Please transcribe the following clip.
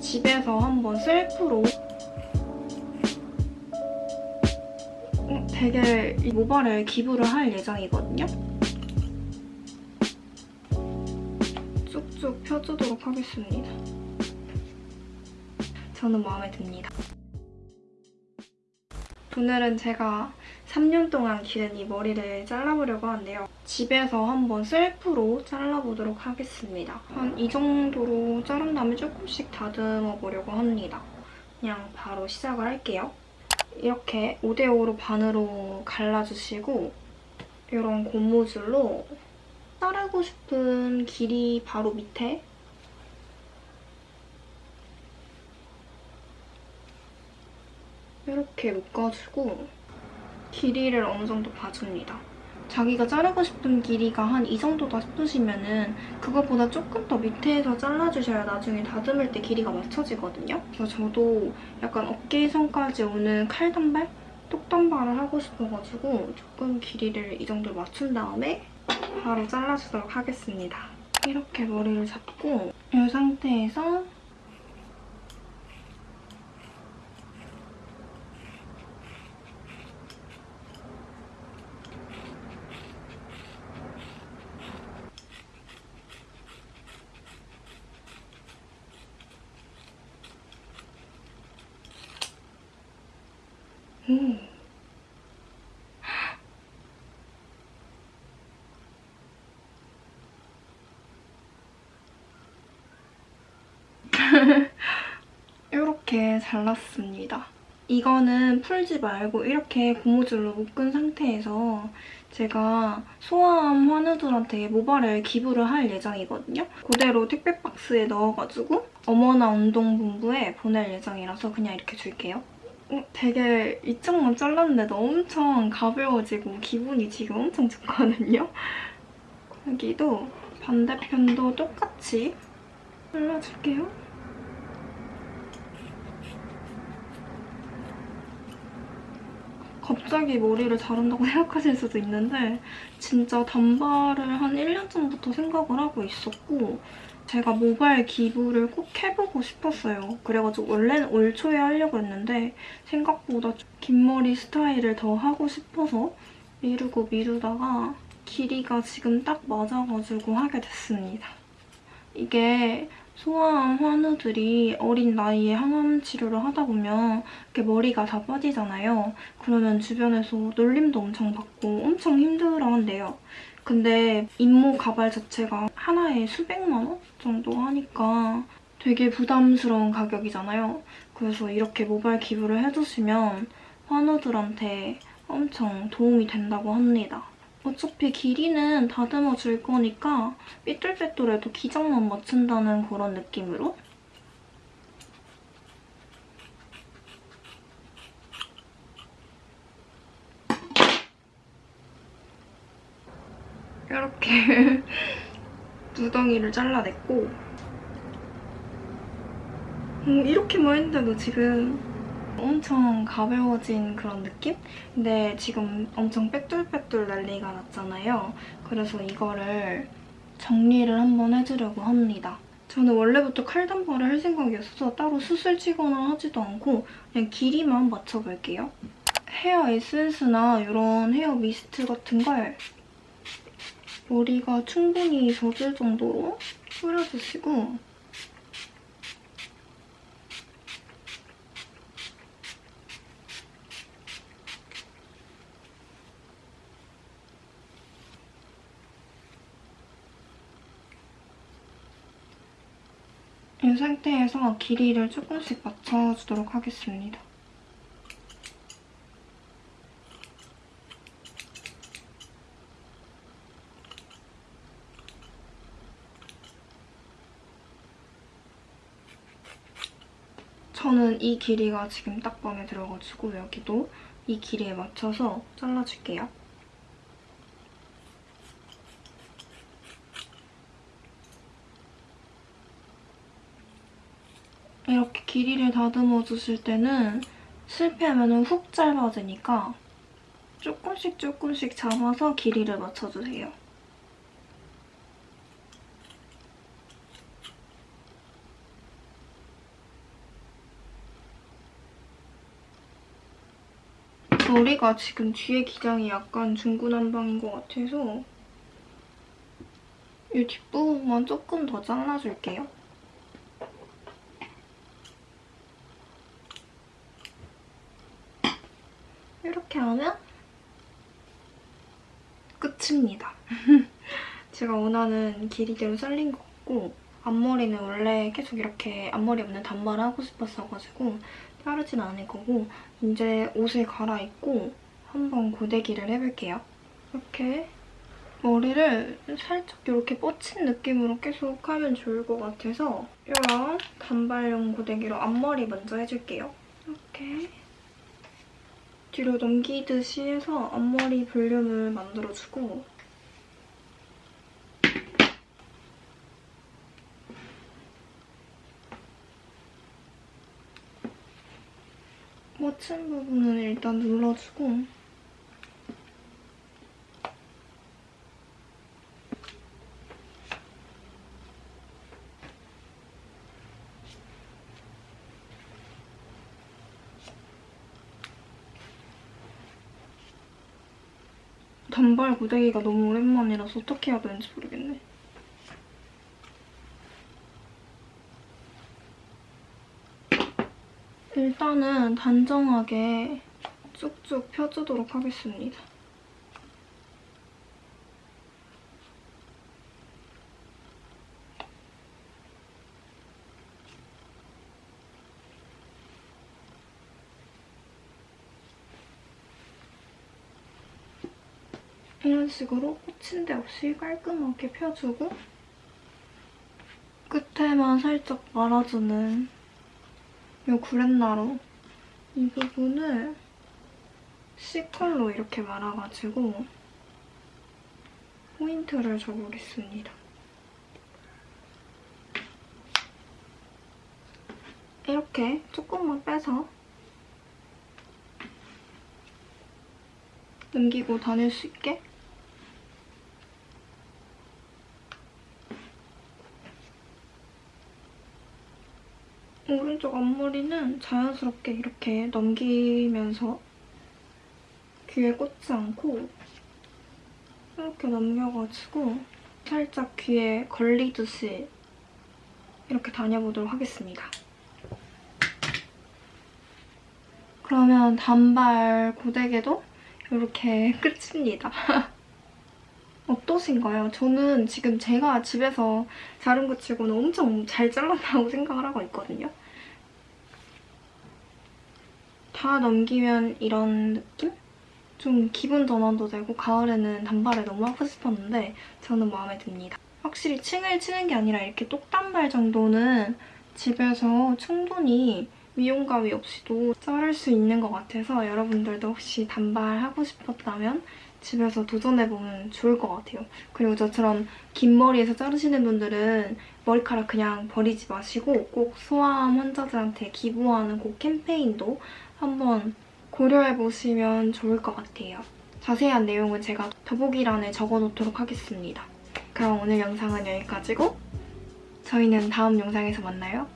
집에서 한번 셀프로 어, 되게 이 모발을 기부를 할 예정이거든요. 쭉쭉 펴주도록 하겠습니다. 저는 마음에 듭니다. 오늘은 제가 3년 동안 기른 이 머리를 잘라보려고 하는데요. 집에서 한번 셀프로 잘라보도록 하겠습니다. 한 이 정도로 자른 다음에 조금씩 다듬어 보려고 합니다. 그냥 바로 시작을 할게요. 이렇게 5대5로 반으로 갈라주시고 이런 고무줄로 자르고 싶은 길이 바로 밑에 이렇게 묶어주고 길이를 어느 정도 봐줍니다. 자기가 자르고 싶은 길이가 한 이 정도다 싶으시면 은 그것보다 조금 더 밑에서 잘라주셔야 나중에 다듬을 때 길이가 맞춰지거든요. 그래서 저도 약간 어깨선까지 오는 칼단발? 똑단발을 하고 싶어가지고 조금 길이를 이 정도 맞춘 다음에 바로 잘라주도록 하겠습니다. 이렇게 머리를 잡고 이 상태에서 음. 이렇게 잘랐습니다. 이거는 풀지 말고 이렇게 고무줄로 묶은 상태에서 제가 소아암 환우들한테 모발을 기부를 할 예정이거든요. 그대로 택배 박스에 넣어가지고 어머나 운동본부에 보낼 예정이라서 그냥 이렇게 줄게요. 어, 되게 이쪽만 잘랐는데도 엄청 가벼워지고 기분이 지금 엄청 좋거든요. 여기도 반대편도 똑같이 잘라줄게요. 갑자기 머리를 자른다고 생각하실 수도 있는데 진짜 단발을 한 1년 전부터 생각을 하고 있었고 제가 모발 기부를 꼭 해보고 싶었어요. 그래가지고 원래는 올 초에 하려고 했는데 생각보다 긴 머리 스타일을 더 하고 싶어서 미루고 미루다가 길이가 지금 딱 맞아가지고 하게 됐습니다. 이게 소아암 환우들이 어린 나이에 항암 치료를 하다 보면 이렇게 머리가 다 빠지잖아요. 그러면 주변에서 놀림도 엄청 받고 엄청 힘들어한대요. 근데 잇모 가발 자체가 하나에 수백만 원 정도 하니까 되게 부담스러운 가격이잖아요. 그래서 이렇게 모발 기부를 해주시면 환우들한테 엄청 도움이 된다고 합니다. 어차피 길이는 다듬어 줄 거니까 삐뚤빼뚤해도 기장만 맞춘다는 그런 느낌으로 이렇게 두덩이를 잘라냈고 음, 이렇게만 했는데도 지금 엄청 가벼워진 그런 느낌? 근데 지금 엄청 빽뚤빽뚤 난리가 났잖아요. 그래서 이거를 정리를 한번 해주려고 합니다. 저는 원래부터 칼단발을 할 생각이었어서 따로 수술 치거나 하지도 않고 그냥 길이만 맞춰볼게요. 헤어 에센스나 이런 헤어 미스트 같은 걸 머리가 충분히 젖을 정도로 뿌려주시고 이 상태에서 길이를 조금씩 맞춰주도록 하겠습니다. 저는 이 길이가 지금 딱 마음에 들어가지고 여기도 이 길이에 맞춰서 잘라줄게요. 이렇게 길이를 다듬어 주실 때는 실패하면 훅 짧아지니까 조금씩 조금씩 잡아서 길이를 맞춰주세요. 머리가 지금 뒤에 기장이 약간 중구난방인 것 같아서 이 뒷부분만 조금 더 잘라줄게요. 이렇게 하면 끝입니다. 제가 원하는 길이대로 잘린 것 같고 앞머리는 원래 계속 이렇게 앞머리 없는 단발을 하고 싶었어가지고 자르진 않을 거고 이제 옷을 갈아입고 한번 고데기를 해볼게요. 이렇게 머리를 살짝 이렇게 뻗친 느낌으로 계속 하면 좋을 것 같아서 이런 단발용 고데기로 앞머리 먼저 해줄게요. 이렇게 뒤로 넘기듯이 해서 앞머리 볼륨을 만들어주고 뻗친 부분은 일단 눌러주고 단발 고데기가 너무 오랜만이라서 어떻게 해야 되는지 모르겠네. 일단은 단정하게 쭉쭉 펴주도록 하겠습니다. 이런 식으로 꽂힌 데 없이 깔끔하게 펴주고 끝에만 살짝 말아주는 이 구렛나루 이 부분을 C컬로 이렇게 말아가지고 포인트를 줘보겠습니다. 이렇게 조금만 빼서 넘기고 다닐 수 있게 오른쪽 앞머리는 자연스럽게 이렇게 넘기면서 귀에 꽂지 않고 이렇게 넘겨가지고 살짝 귀에 걸리듯이 이렇게 다녀보도록 하겠습니다. 그러면 단발 고데기도 이렇게 끝입니다. 어떠신가요? 저는 지금 제가 집에서 자른 것 치고는 엄청 잘 잘랐다고 생각을 하고 있거든요. 다 넘기면 이런 느낌? 좀 기분 전환도 되고 가을에는 단발을 너무 하고 싶었는데 저는 마음에 듭니다. 확실히 층을 치는 게 아니라 이렇게 똑단발 정도는 집에서 충분히 미용 가위 없이도 자를 수 있는 것 같아서 여러분들도 혹시 단발 하고 싶었다면 집에서 도전해보면 좋을 것 같아요. 그리고 저처럼 긴 머리에서 자르시는 분들은 머리카락 그냥 버리지 마시고 꼭 소아암 환자들한테 기부하는 그 캠페인도 한번 고려해보시면 좋을 것 같아요. 자세한 내용은 제가 더보기란에 적어놓도록 하겠습니다. 그럼 오늘 영상은 여기까지고 저희는 다음 영상에서 만나요.